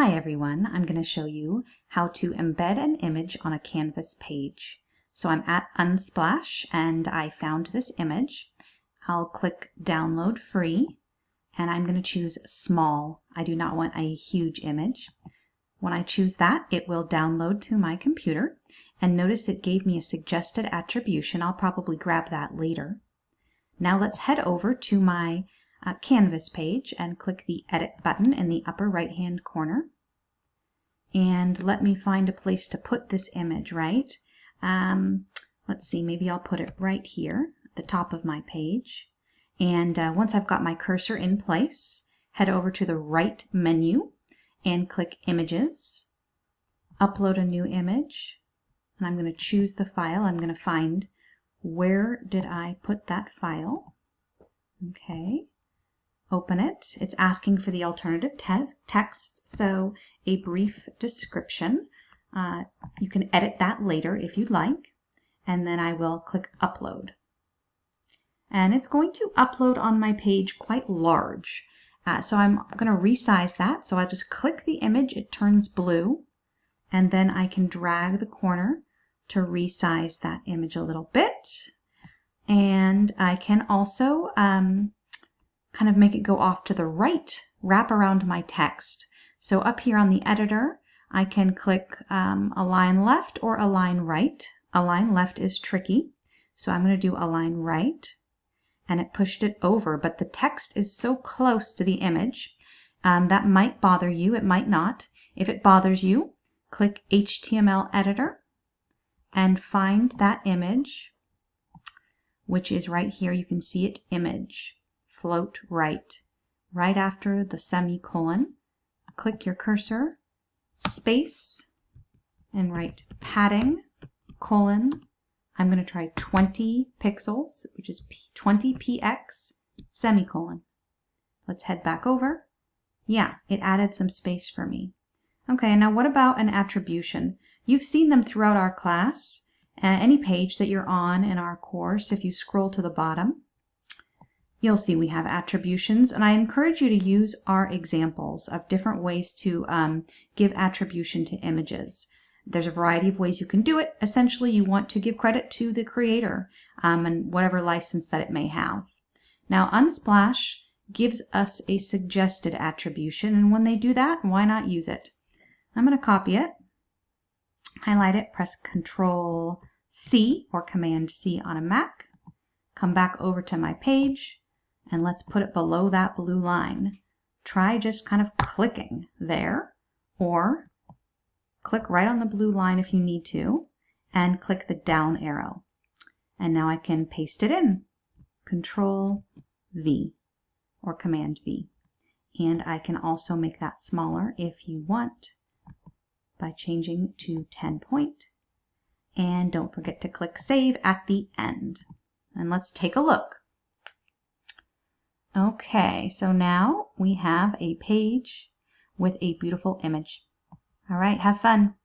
Hi everyone, I'm going to show you how to embed an image on a Canvas page. So I'm at Unsplash and I found this image. I'll click download free and I'm going to choose small. I do not want a huge image. When I choose that, it will download to my computer and notice it gave me a suggested attribution. I'll probably grab that later. Now let's head over to my Canvas page and click the Edit button in the upper right hand corner. And let me find a place to put this image, right? Um, let's see, maybe I'll put it right here at the top of my page. And uh, once I've got my cursor in place, head over to the right menu and click Images, upload a new image, and I'm going to choose the file. I'm going to find where did I put that file. Okay, open it. It's asking for the alternative te text, so a brief description. Uh, you can edit that later if you'd like, and then I will click upload. And it's going to upload on my page quite large. Uh, so I'm going to resize that. So I just click the image, it turns blue, and then I can drag the corner to resize that image a little bit. And I can also um, kind of make it go off to the right, wrap around my text. So up here on the editor, I can click um, align left or align right. Align left is tricky, so I'm going to do align right. And it pushed it over, but the text is so close to the image um, that might bother you, it might not. If it bothers you, click HTML editor and find that image, which is right here. You can see it image float right. Right after the semicolon, click your cursor, space, and write padding, colon. I'm going to try 20 pixels, which is 20 px, semicolon. Let's head back over. Yeah, it added some space for me. Okay, now what about an attribution? You've seen them throughout our class. Uh, any page that you're on in our course, if you scroll to the bottom, you'll see we have attributions and I encourage you to use our examples of different ways to um, give attribution to images. There's a variety of ways you can do it. Essentially, you want to give credit to the creator um, and whatever license that it may have. Now, Unsplash gives us a suggested attribution, and when they do that, why not use it? I'm going to copy it, highlight it, press Control C or Command C on a Mac, come back over to my page, and let's put it below that blue line. Try just kind of clicking there or click right on the blue line if you need to and click the down arrow. And now I can paste it in. Control V or Command V. And I can also make that smaller if you want by changing to 10 point. And don't forget to click Save at the end. And let's take a look. Okay, so now we have a page with a beautiful image. All right, have fun.